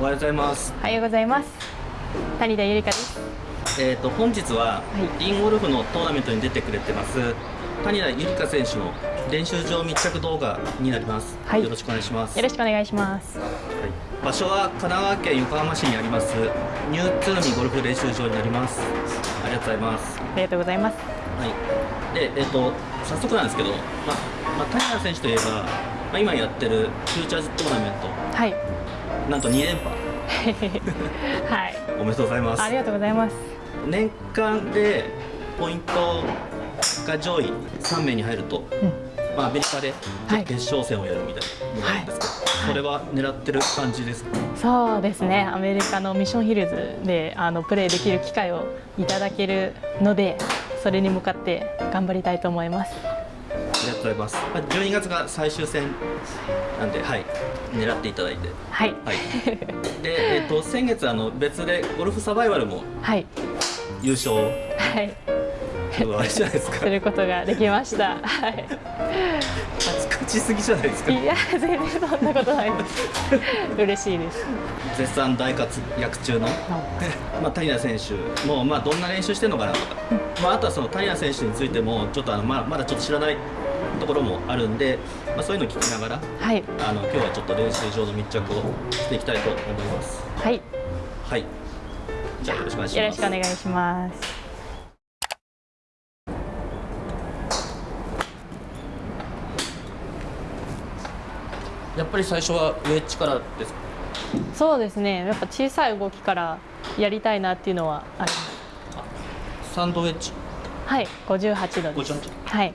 おはようございます。おはようございます。谷田ゆりかです。えっ、と本日は、いリンゴルフのトーナメントに出てくれてます谷田ゆりか選手の練習場密着動画になります。はいよろしくお願いします。よろしくお願いします。はい場所は神奈川県横浜市にありますニューツーミゴルフ練習場になります。ありがとうございます。ありがとうございます。はい。でえっ、と早速なんですけど、まま谷田選手といえば、まあ、今やってるフューチャーズトーナメンはい。トなんと2連覇 はい。おめでとうございます。ありがとうございます。年間でポイントが上位3名に入ると、うん。まあ、アメリカではい決勝戦をやるみたいなのがあるんですけど、はいそれは狙ってる感じですか、そうですね。アメリカのミッションヒルズであのプレーできる機会をいただけるので、それに向かって頑張りたいと思います。とうございます、まあ、12月が最終戦なんではい狙っていただいてはい。はいで、えっと先月あの別でゴルフサバイバルもはい。優勝はい。あれじゃないですかすることができました。はい。勝ちすぎじゃないですかいや、全然そんなことないです。嬉しいです。絶賛大活躍中の まあ、谷田選手も、まあ、どんな練習してるのかなとか、まあ、あとはその谷田選手についてもちょっとあの、まあ、まだちょっと知らないところもあるんで、まあ、そういうのを聞きながらはい。あの今日はちょっと練習場の密着をしていきたいと思いますはい。はいじゃあよろしくお願いしますよろしくお願いします。やっぱり最初はウェッジからですか？そうですね。やっぱ小さい動きからやりたいなっていうのはあります。サンドウェッジはい、58度です。58はい。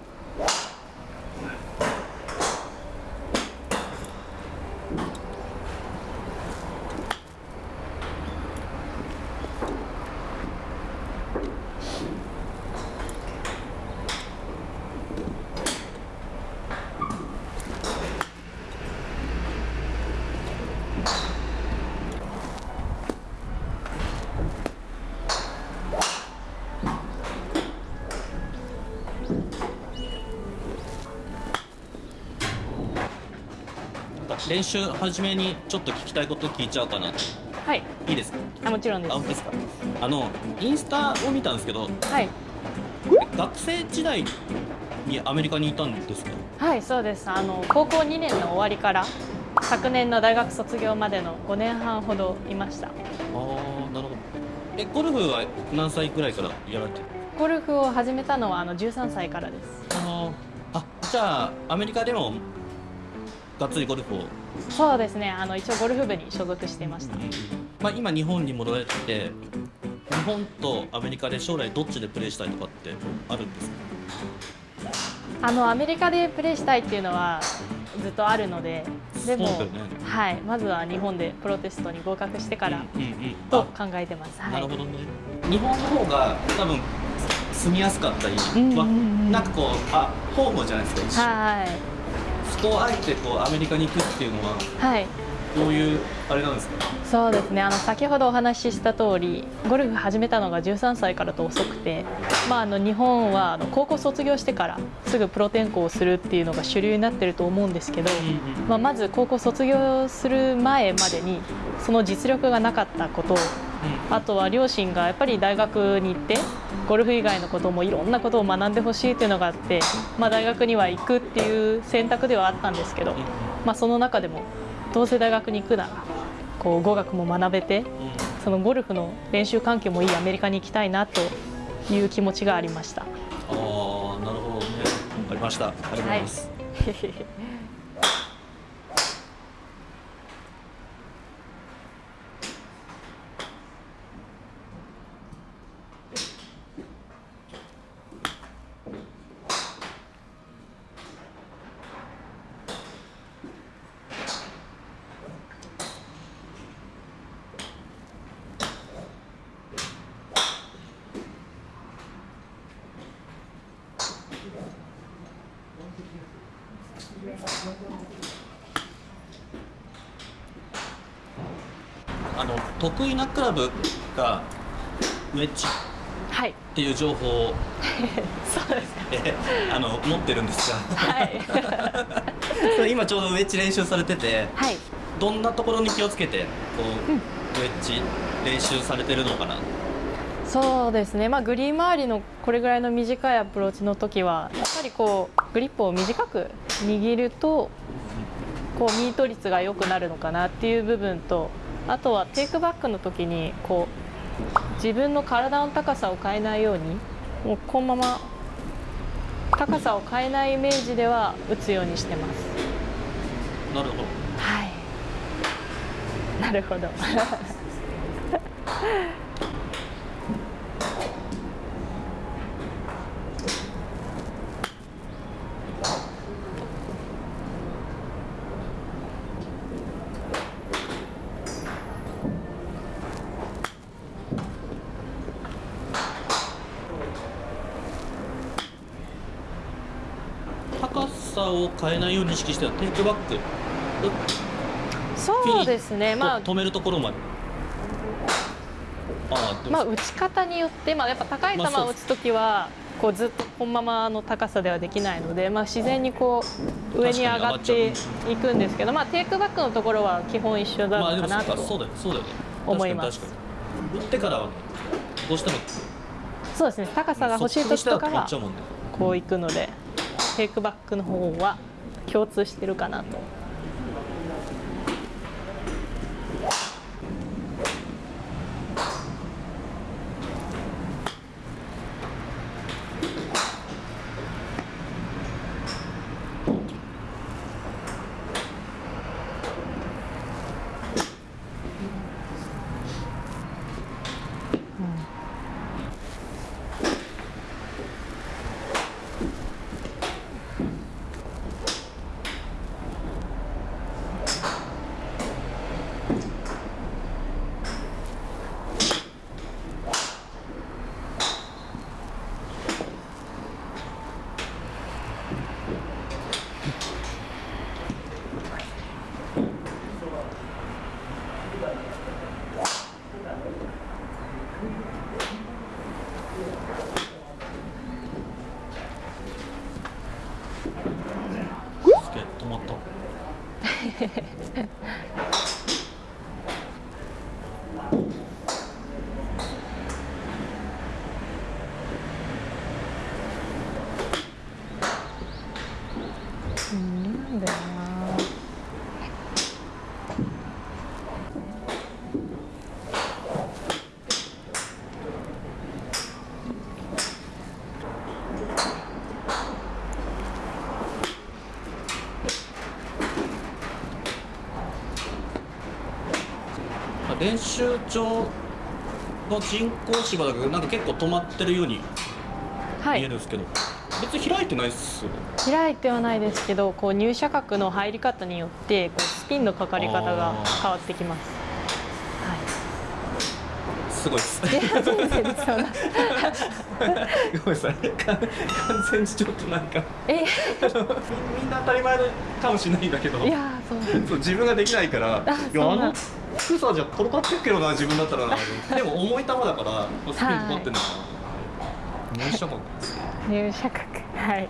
練習初めにちょっと聞きたいこと聞いちゃおうかなはい。いいですか？あ、もちろんです。あ本当ですか？あのインスタを見たんですけどはい。学生時代にアメリカにいたんですか？はい、そうです。あの高校2年の終わりから昨年の大学卒業までの5年半ほどいました。ああなるほどえゴルフは何歳ぐらいからやられてる？ゴルフを始めたのはあの13歳からです。あーあじゃあアメリカでもがっつりゴルフを、そうですね。あの一応ゴルフ部に所属していました。まあ、今日本に戻られてて日本とアメリカで将来どっちでプレーしたいとかってあるんですか？あのアメリカでプレーしたいっていうのはずっとあるので、でも、ねはい、まずは日本でプロテストに合格してからうんうんと考えてます。はい。なるほどね日本の方が多分住みやすかったり、うんうんうんまあなんかこうあホームじゃないですか一緒はい。そこをあえてこうアメリカに行くっていうのははい。どういうあれなんですか？そうですね。あの先ほどお話しした通りゴルフ始めたのが13歳からと遅くて、まあ、あの日本はあの高校卒業してからすぐプロ転向をするっていうのが主流になってると思うんですけど、まあ、まず高校卒業する前までにその実力がなかったことあとは両親がやっぱり大学に行ってゴルフ以外のこともいろんなことを学んでほしいっていうのがあって、まあ、大学には行くっていう選択ではあったんですけど、まあ、その中でもどうせ大学に行くならこう語学も学べてそのゴルフの練習環境もいいアメリカに行きたいなという気持ちがありました。ああなるほどね。わかりました。ありがとうございます、あの得意なクラブがウェッジはい、っていう情報を、そうですか。えあの持ってるんですが。はい、今ちょうどウェッジ練習されててはい、どんなところに気をつけてこう、ウェッジ練習されてるのかな？そうですね、まあ、グリーン周りのこれぐらいの短いアプローチの時はやっぱりこうグリップを短く握るとこうミート率が良くなるのかなっていう部分とあとはテイクバックの時にこう自分の体の高さを変えないようにもうこのまま高さを変えないイメージでは打つようにしてます。なるほどはい。なるほど。高さを変えないように意識してテイクバックそうですね。まあ。と止めるところまで。まあ、打ち方によって、まあ、やっぱ高い球を打つときは、こうずっとこのままの高さではできないので、まあ、自然にこう上に上がっていくんですけど、まあ、テイクバックのところは基本一緒なまあでものかなと思います。打ってからはどうしてもそうですね。高さが欲しい時とかはこういくのでテイクバックの方は共通してるかなと。練習場の人工芝だけどなんか結構止まってるようにはい。見えるんですけど、別に開いてないっすよね。開いてはないですけどこう入射角の入り方によってこうスピンのかかり方が変わってきます。はすごいっす。い、いや全然そんな ごめんなさい。か完全にちょっとなんか。え？みんな当たり前かもしれないんだけど。いやそう。そう自分ができないから。いやあの低さじゃ転がってるけどな自分だったら。な でも重い球だからスピンかかってんのかな。入射角入射角はい。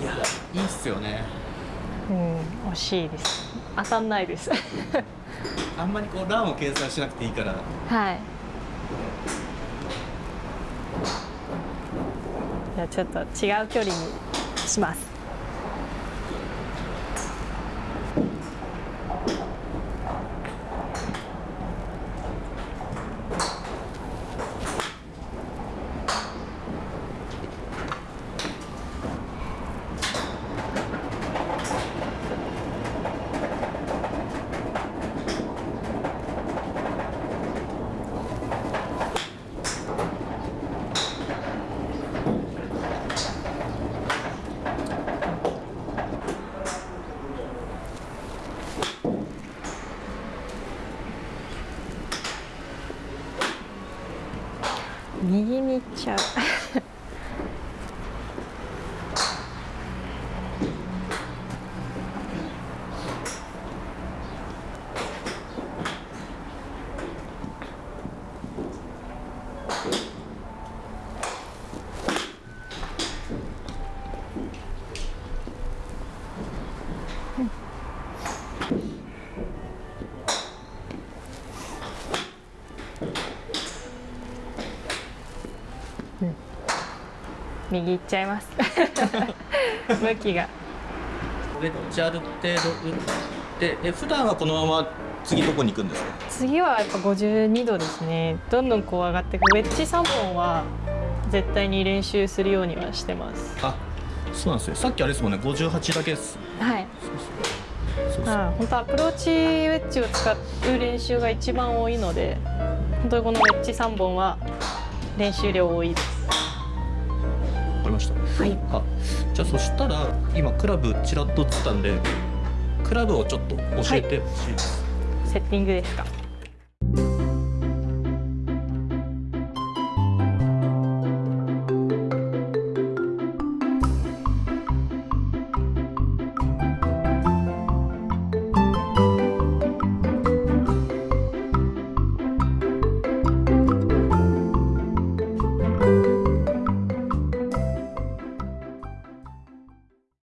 いやいいっすよね。うん惜しいです当たんないです。あんまりこうランを計算しなくていいから。はい。じゃあちょっと違う距離にします右右行っちゃいます。向きが。ウェッジある程度打ってえ普段はこのまま次どこに行くんですか？次はやっぱ52度ですね。どんどんこう上がっていく。ウェッジ3本は絶対に練習するようにはしてます。あそうなんですね。さっきあれですもんね。58だけです。はい。そうそうあ本当アプローチウェッジを使う練習が一番多いので本当にこのウェッジ3本は練習量多いです。わかりました。はい。あじゃあそしたら今クラブちらっと映ったんでクラブをちょっと教えてほしいです、セッティングですか？